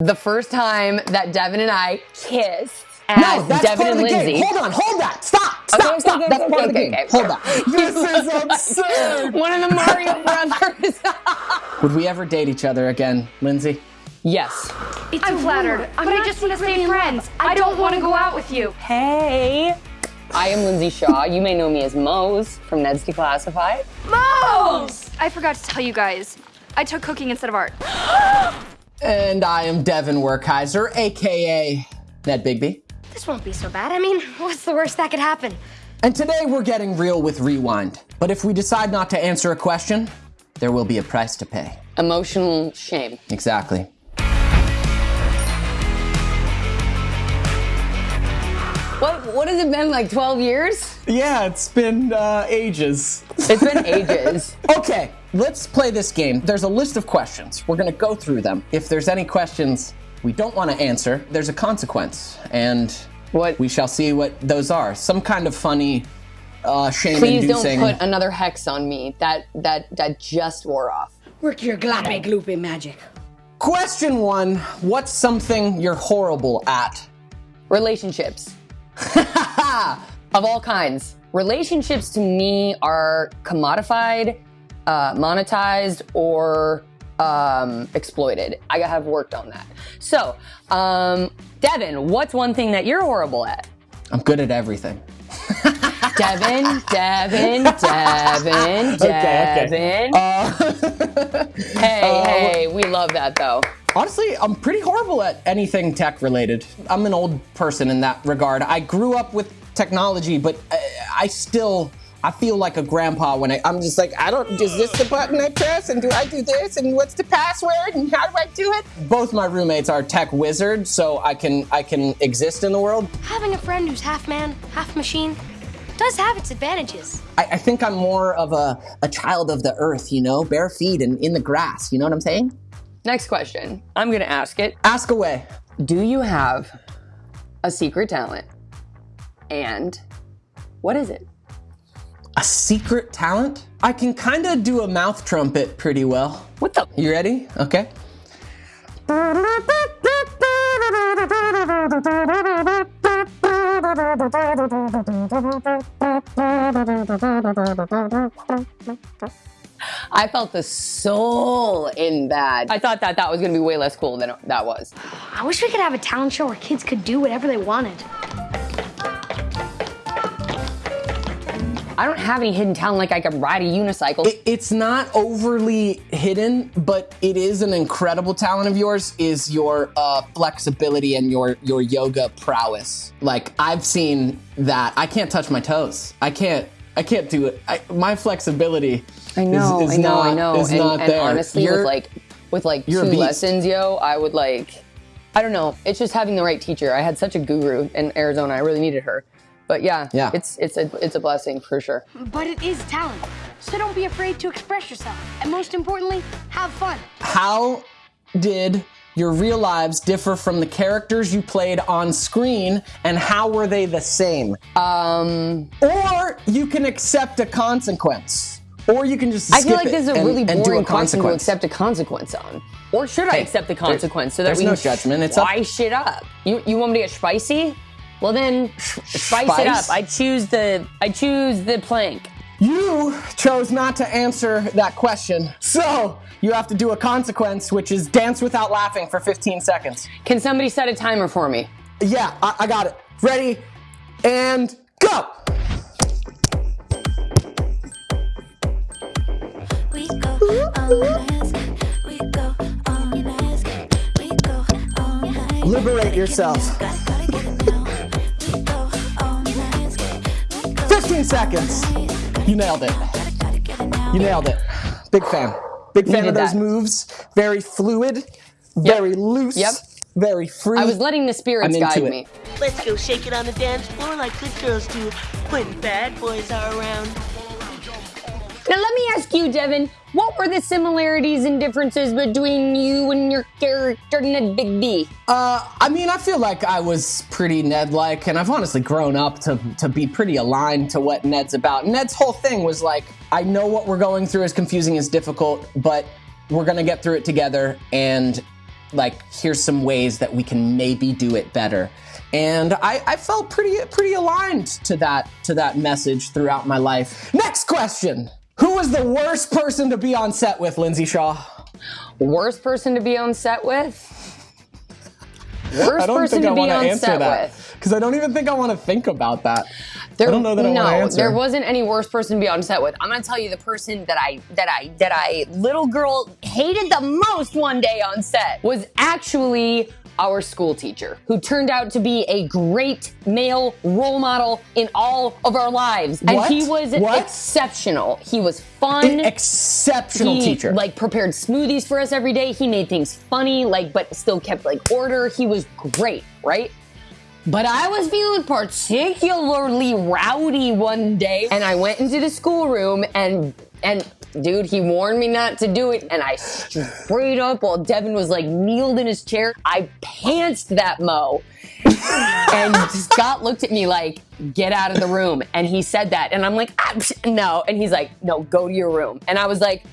The first time that Devin and I kissed as No, that's Devin part and of the Lindsay. game. Hold on, hold that. Stop, stop, Okay, okay, stop. okay, that's okay, part of the okay, game. okay. Hold that. This is absurd. One of the Mario Brothers. Would we ever date each other again, Lindsay? yes. It's I'm a flattered, rumor, but I I just just want to secretly stay in love. friends. I don't want to go out with you. Hey. I am Lindsay Shaw. You may know me as Moze from Ned's Declassified. Moze! I forgot to tell you guys. I took cooking instead of art. And I am Devin Werkheiser, aka Ned Bigby. This won't be so bad. I mean, what's the worst that could happen? And today we're getting real with Rewind. But if we decide not to answer a question, there will be a price to pay. Emotional shame. Exactly. What what has it been like 12 years? Yeah, it's been uh, ages. It's been ages. Okay, let's play this game. There's a list of questions. We're gonna go through them. If there's any questions we don't want to answer, there's a consequence, and What? we shall see what those are. Some kind of funny, uh, Please don't put another hex on me. That that that just wore off. Work your glape gloopy magic. Question one: What's something you're horrible at? Relationships. of all kinds. Relationships to me are commodified, uh, monetized, or um, exploited. I have worked on that. So, um, Devin, what's one thing that you're horrible at? I'm good at everything. Devin, Devin, Devin, Okay, Devin. hey, hey, we love that though. Honestly, I'm pretty horrible at anything tech related. I'm an old person in that regard. I grew up with technology, but I, I still I feel like a grandpa when I, I'm just like, I don't, is this the button I press? And do I do this? And what's the password? And how do I do it? Both my roommates are tech wizards, so I can I can exist in the world. Having a friend who's half man, half machine does have its advantages. I, I think I'm more of a, a child of the earth, you know, bare feet and in the grass. You know what I'm saying? Next question. I'm gonna ask it. Ask away. Do you have a secret talent? And what is it? A secret talent? I can kind of do a mouth trumpet pretty well. What the? You ready? Okay. I felt the soul in that. I thought that that was gonna be way less cool than that was. I wish we could have a talent show where kids could do whatever they wanted. I don't have any hidden talent like I can ride a unicycle. It, it's not overly hidden, but it is an incredible talent of yours. Is your uh, flexibility and your your yoga prowess? Like I've seen that. I can't touch my toes. I can't. I can't do it. I, my flexibility. I know, is, is I know, not, I know. Is and, not and there. honestly, You're- with like with like two lessons, yo, I would like I don't know. It's just having the right teacher. I had such a guru in Arizona. I really needed her. But yeah, Yeah. it's it's a it's a blessing for sure. But it is talent. So don't be afraid to express yourself. And most importantly, have fun. how did your real lives differ from the characters you played on screen, and how were they the same? Um, Or you can accept a consequence. Or you can just I feel like this is a and- really and do boring a question to consequence. accept a consequence on. Or should I accept the there- consequence so that there's we no judgment, it's up- spice shit up? You you want me to get spicy? Well then, spice, it up. I choose the I choose the plank. You chose not to answer that question, so you have to do a consequence, which is dance without laughing for 15 seconds. Can somebody set a timer for me? Yeah, I, I got it. Ready and go. We go 15 seconds. You nailed it. gotta, gotta get it now. You nailed it. Big fan. Big fan Needed of those that. moves. Very fluid, very loose, Yep. very free. I was letting the spirits I'm guide it. me. Let's go shake it on the dance floor like good girls do when bad boys are around. Now let me ask you, Devin, what were the similarities and differences between you and your character Ned Bigby? Uh, I mean, I feel like I was pretty Ned-like, and I've honestly grown up to to be pretty aligned to what Ned's about. Ned's whole thing was like, I know what we're going through is confusing, is difficult, but we're gonna get through it together, and like here's some ways that we can maybe do it better. And I, I felt pretty pretty aligned to that to that message throughout my life. Next question. Who was the worst person to be on set with, Lindsay Shaw? Worst person to be on set with? Worst I don't person think to I be on answer set that with? because I don't even think I want to think about that. There, I don't know that I no, want to answer. there wasn't any worse person to be on set with. I'm gonna tell you the person that I that I that I little girl hated the most one day on set was actually our school teacher, who turned out to be a great male role model in all of our lives. And What? he was What? exceptional. He was fun. An exceptional he, teacher. like prepared smoothies for us every day. He made things funny, like but still kept like order. He was great, right? But I was feeling particularly rowdy one day, and I went into the schoolroom and and dude, he warned me not to do it, and I straight up while Devin was like kneeled in his chair, I pantsed that mo. and Scott looked at me like, "Get out of the room," and he said that, and I'm like, ah, psh, "No," and he's like, "No, go to your room," and I was like.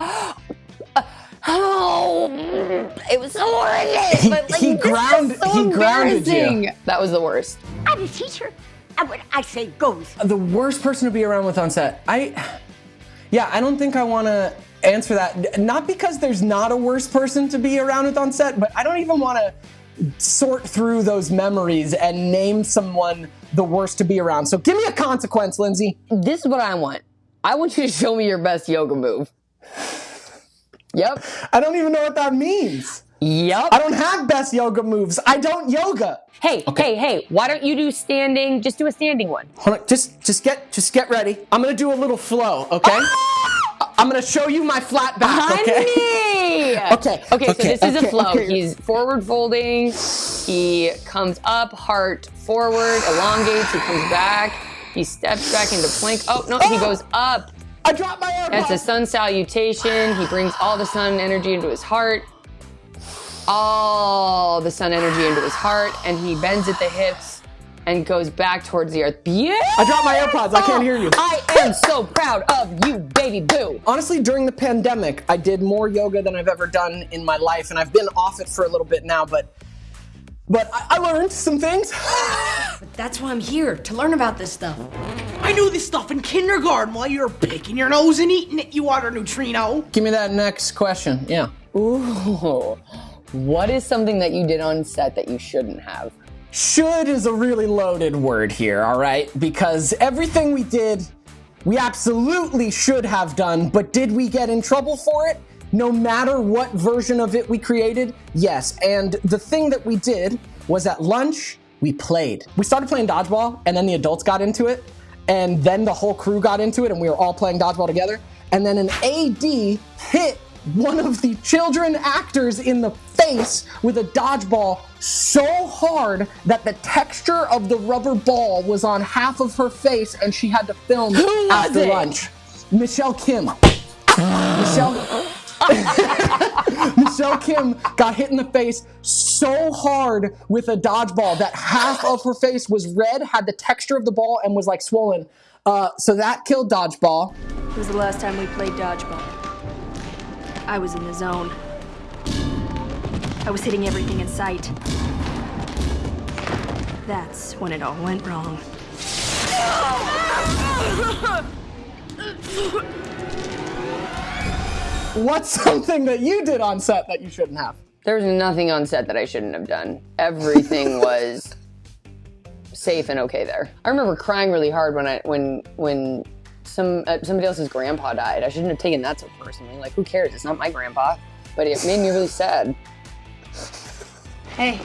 Oh, it was so horrendous. But like, he this is ground- so he grounded you. embarrassing. That was the worst. I'm a teacher. And what I say goes. the worst person to be around with on set. I, yeah, I don't think I want to answer that. Not because there's not a worse person to be around with on set, but I don't even want to sort through those memories and name someone the worst to be around. So give me a consequence, Lindsay. This is what I want. I want you to show me your best yoga move. Yep. I don't even know what that means. Yep. I don't have best yoga moves. I don't yoga. Hey, hey, hey, why don't you do standing? Just do a standing one. Hold on, just just get just get ready. I'm gonna do a little flow, okay? Ah! I'm gonna show you my flat back, okay? Honey! Okay, Okay, so okay, this is a flow. okay. He's forward folding. He comes up, heart forward, elongates. He comes back. He steps back into plank. Oh, no, he ah! goes up. I dropped my AirPods. That's a sun salutation. He brings all the sun energy into his heart. All the sun energy into his heart. And he bends at the hips and goes back towards the earth. Beautiful! I dropped my AirPods. I can't hear you. I am so proud of you, baby boo. Honestly, during the pandemic, I did more yoga than I've ever done in my life, and I've been off it for a little bit now, but but I, I learned some things. That's why I'm here, to learn about this stuff. I knew this stuff in kindergarten while you were picking your nose and eating it, you water neutrino. Give me that next question. Yeah. Ooh. What is something that you did on set that you shouldn't have? Should is a really loaded word here, all right? Because everything we did, we absolutely should have done, but did we get in trouble for it? No matter what version of it we created, yes. And the thing that we did was at lunch, we played. We started playing dodgeball, and then the adults got into it, and then the whole crew got into it, and we were all playing dodgeball together. And then an AD hit one of the children actors in the face with a dodgeball so hard that the texture of the rubber ball was on half of her face and she had to film was after it? lunch. Michelle Kim. Michelle Michelle Kim got hit in the face so hard with a dodgeball that half of her face was red, had the texture of the ball, and was like swollen. Uh, so that killed dodgeball. It was the last time we played dodgeball. I was in the zone. I was hitting everything in sight. That's when it all went wrong. What's something that you did on set that you shouldn't have? There was nothing on set that I shouldn't have done. Everything was safe and okay there. I remember crying really hard when I when when some uh, somebody else's grandpa died. I shouldn't have taken that so personally. Like, who cares? It's not my grandpa. But it made me really sad. Hey,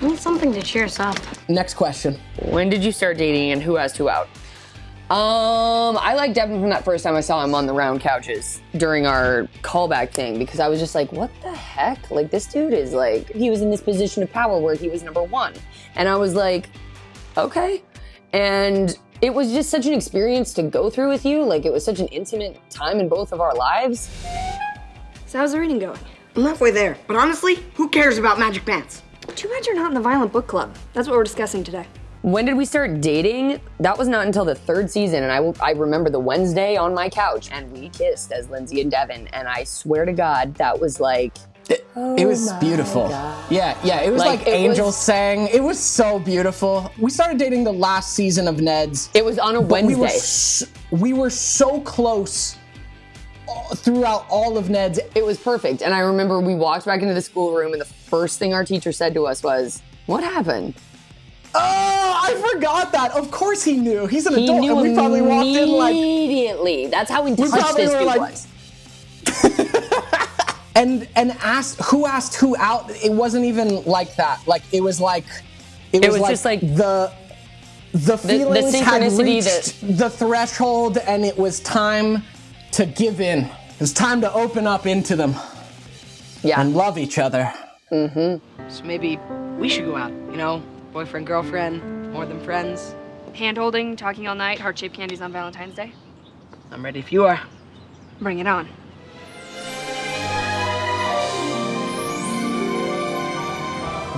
I need something to cheer us up. Next question. When did you start dating and who has who out? Um, I liked Devin from that first time I saw him on the round couches during our callback thing because I was just like, what the heck? Like, this dude is like, he was in this position of power where he was number one. And I was like, okay. And it was just such an experience to go through with you. Like, it was such an intimate time in both of our lives. So how's the reading going? I'm halfway there, but honestly, who cares about magic pants? Too bad you're not in the violent book club. That's what we're discussing today. When did we start dating? That was not until the third season, and I, I remember the Wednesday on my couch, and we kissed as Lindsay and Devin. And I swear to God, that was like It was beautiful. Yeah, yeah. It was Like, like, it angels was- sang. It was so beautiful. We started dating the last season of Ned's. It was on a but We were, Wednesday. we were so close uh, throughout all of Ned's. It was perfect. And I remember we walked back into the schoolroom, and the first thing our teacher said to us was, What happened? Oh, I forgot that. Of course he knew. He's an He adult, and we probably walked in like. immediately. That's how in touch probably this dude like- was. And and asked who asked who out. It wasn't even like that. Like it was like it was, was like just like- the the feelings had synchronicity reached the threshold, and it was time to give in. It was time to open up into them Yeah. and love each other. Mm-hmm. So maybe we should go out, you know? Boyfriend, girlfriend, more than friends. Hand holding, talking all night, heart shaped candies on Valentine's Day. I'm ready if you are. Bring it on.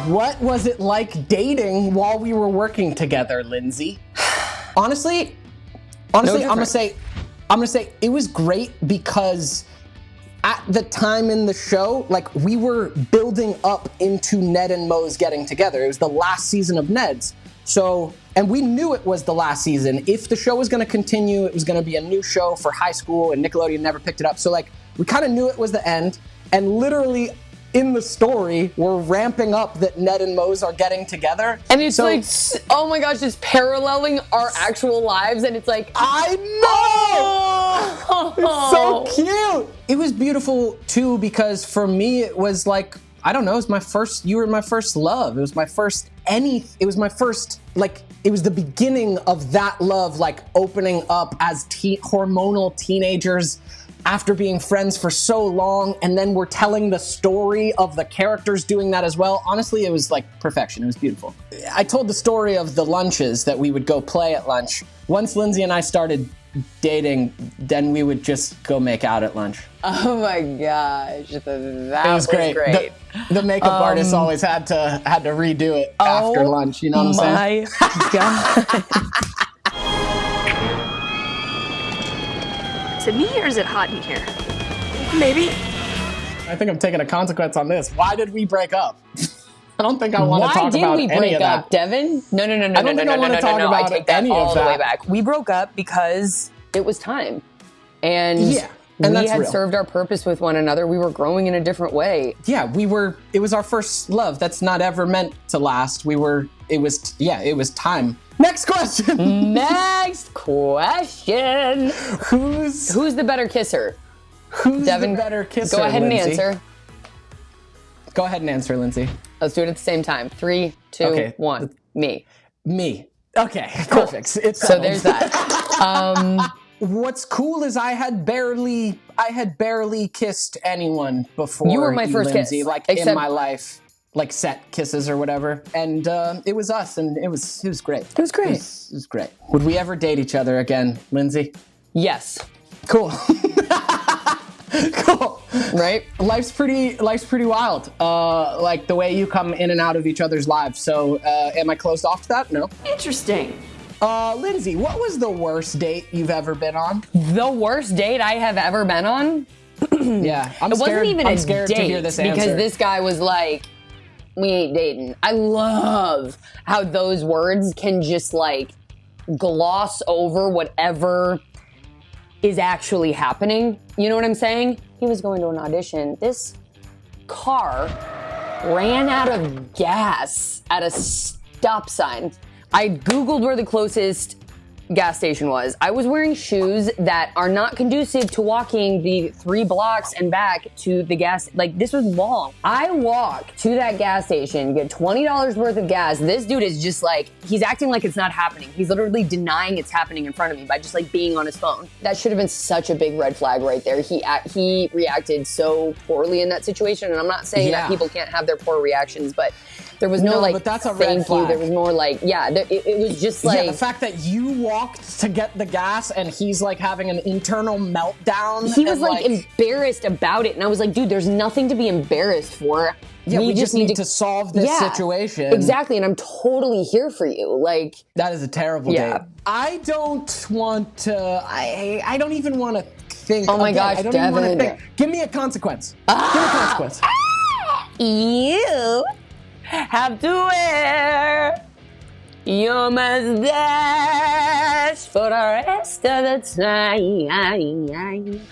What was it like dating while we were working together, Lindsay? honestly, honestly, I'm gonna say, I'm gonna say it was great because at the time in the show, like we were building up into Ned and Moze getting together. It was the last season of Ned's. So, and we knew it was the last season. If the show was going to continue, it was going to be a new show for high school, and Nickelodeon never picked it up. So, like, we kind of knew it was the end. And literally, in the story, we're ramping up that Ned and Moze are getting together. And it's So- like, oh my gosh, it's paralleling our actual lives, and it's like, I know! Oh. It's so cute. It was beautiful too because for me it was like I don't know, it was my first you were my first love. It was my first any it was my first like it was the beginning of that love like opening up as te- hormonal teenagers after being friends for so long and then we're telling the story of the characters doing that as well. Honestly, it was like perfection. It was beautiful. I told the story of the lunches that we would go play at lunch. Once Lindsay and I started dating, then we would just go make out at lunch. oh my gosh, th- that It was great. great. The, the makeup um, artist always had to had to redo it after Oh lunch. You know what I'm saying? my god. Is it me or is it hot in here? Maybe. I think I'm taking a consequence on this. Why did we break up? I don't think I want to Why talk did about we any break of that. up, Devin? No, no, no, no, I don't no, think no, I no, wanna no, talk no, no. I about take that any of all the way that. back. We broke up because it was time, and Yeah, and we that's had real. served our purpose with one another. We were growing in a different way. yeah, we were. It was our first love. That's not ever meant to last. We were. It was. Yeah, it was time. Next question. Next question: who's Who's the better kisser? who's Devin, the better kisser? Go ahead Lindsay? and answer. Go ahead and answer, Lindsay. Let's do it at the same time. Three, two, one. Okay. Me. Me. Okay, perfect. It's So there's that. Um, What's cool is I had barely, I had barely kissed anyone before. You were my first kiss, Lindsay, like in my life, like set kisses or whatever. And uh, it was us, and it was, it was great. It was great. It was, it was great. Would we ever date each other again, Lindsay? yes. Cool. cool. Right. Life's pretty, life's pretty wild. Uh, like the way you come in and out of each other's lives. So, uh, am I closed off to that? No. Interesting. Uh, Lindsay, what was the worst date you've ever been on? The worst date I have ever been on. Yeah, I'm It scared. wasn't even I'm a scared date to hear this because answer. this guy was like, "We ain't dating." I love how those words can just like gloss over whatever is actually happening. You know what I'm saying? He was going to an audition. This car ran out of gas at a stop sign. I Googled where the closest gas station was. I was wearing shoes that are not conducive to walking the three blocks and back to the gas. Like, this was long. I walk to that gas station, get $20 worth of gas. This dude is just like, he's acting like it's not happening. He's literally denying it's happening in front of me by just like being on his phone. That should have been such a big red flag right there. He he reacted so poorly in that situation. And I'm not saying Yeah. that people can't have their poor reactions, but there was no, No, like, but that's a thank you. There was more like, yeah, there, it, it was just like, yeah, the fact that you walked to get the gas and he's like having an internal meltdown. he was and, like, embarrassed about it, and I was like, dude, there's nothing to be embarrassed for. yeah, we, just need to, solve this Yeah, situation. Exactly, and I'm totally here for you. Like, That is a terrible Yeah. date. I don't want to. I I don't even want to think. Oh my again, gosh, I don't even want to think. Give me a consequence. Give me a consequence. You have to wear your mustache for the rest of the time.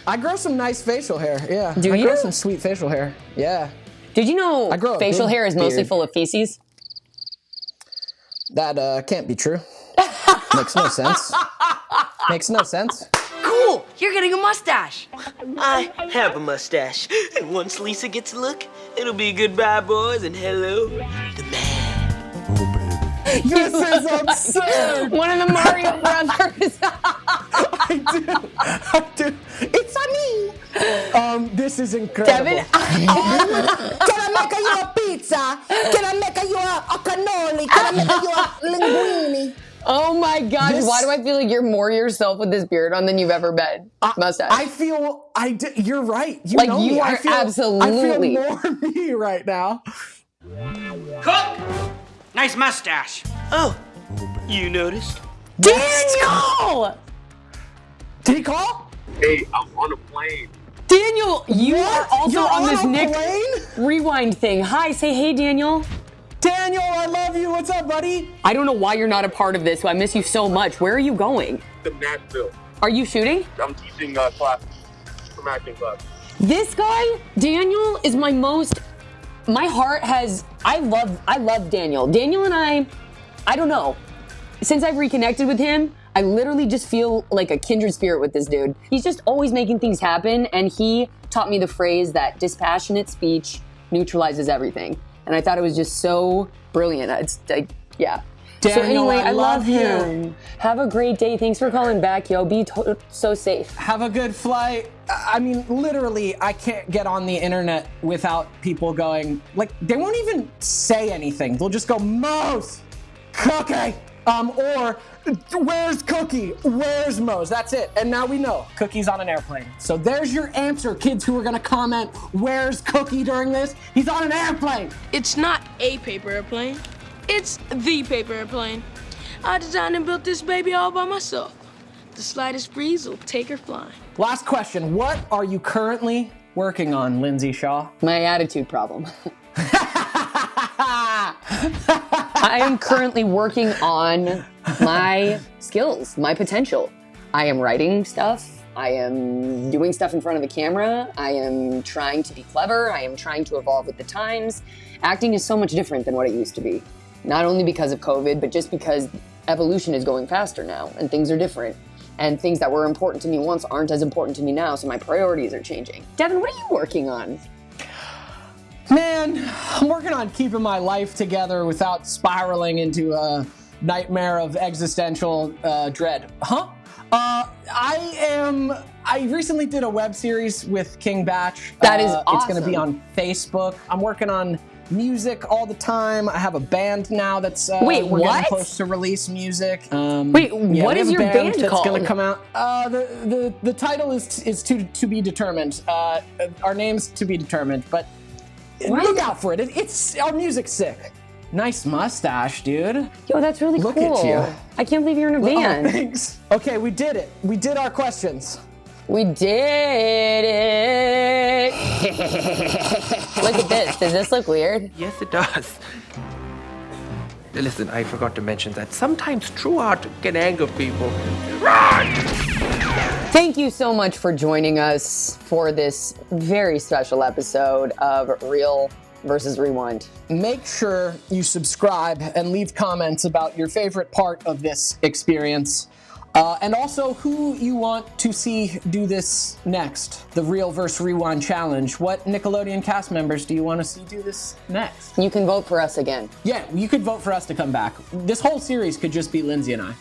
I grow some nice facial hair. Yeah. Do I grow some sweet facial hair. Yeah. Did you know I grow facial hair is mostly full of feces? That uh, can't be true. Makes no sense. Makes no sense. Cool! You're getting a mustache. I have a mustache. And once Lisa gets a look, it'll be goodbye, boys, and hello, the man. Oh, baby. This is absurd. One of the Mario Brothers. I do. I do. It's a me. Um, this is incredible. Devin, Can I make you a pizza? Can I make you a, a cannoli? Can I make you a linguine? Oh my gosh, This- why do I feel like you're more yourself with this beard on than you've ever been? I, Mustache. I feel I d- you're right. You Like, know you me. I are feel, absolutely- I feel more me right now. Cook! Nice mustache. Oh, you noticed? Daniel! Did he call? Hey, I'm on a plane. Daniel, you are also You're on, on this Nick plane? rewind thing. Hi, say hey, Daniel. Daniel, I love you. What's up, buddy? I don't know why you're not a part of this, I miss you so much. Where are you going? To Nashville. Are you shooting? I'm teaching uh, classes from acting class. This guy, Daniel, is my most. My heart has. I love. I love Daniel. Daniel and I. I don't know. Since I've reconnected with him, I literally just feel like a kindred spirit with this dude. He's just always making things happen, and he taught me the phrase that dispassionate speech neutralizes everything. And I thought it was just so brilliant. It's, I, yeah. so Daniel, anyway, I I, love, love you. him. Have a great day. Thanks for calling back, yo. Be to- so safe. Have a good flight. I mean, literally, I can't get on the internet without people going like they won't even say anything. They'll just go Moze, Cookie, um, or Where's Cookie? Where's Moze? That's it. And now we know Cookie's on an airplane. So there's your answer, kids who are gonna comment Where's Cookie during this. He's on an airplane. It's not a paper airplane. It's the paper airplane. I designed and built this baby all by myself. The slightest breeze will take her flying. Last question: What are you currently working on, Lindsay Shaw? My attitude problem. I am currently working on my skills, my potential. I am writing stuff. I am doing stuff in front of the camera. I am trying to be clever. I am trying to evolve with the times. Acting is so much different than what it used to be. Not only because of COVID, but just because evolution is going faster now and things are different. And things that were important to me once aren't as important to me now, so my priorities are changing. Devin, what are you working on? Man, I'm working on keeping my life together without spiraling into a nightmare of existential uh, dread. Huh? Uh, I am. I recently did a web series with King Bach. That is Uh, It's going to be on Facebook. I'm working on music all the time. I have a band now that's uh, Wait, we're what? close to release music. Um, Wait, yeah, what is your band that's called? Going to come out. Uh, the, the the title is is to to be determined. Uh, our name's to be determined, but look out for it. it. It's our music's sick. Nice mustache, dude. Yo, that's really cool. Look at you. I can't believe you're in a Oh, band. thanks. Okay, we did it. We did our questions. we did it. look at this. Does this look weird? Yes, it does. Listen, I forgot to mention that sometimes true art can anger people. Thank you so much for joining us for this very special episode of Real versus Rewind. Make sure you subscribe and leave comments about your favorite part of this experience. Uh, and also who you want to see do this next, the Real versus Rewind Challenge. What Nickelodeon cast members do you want to see do this next? You can vote for us again. Yeah, you could vote for us to come back. This whole series could just be Lindsay and I.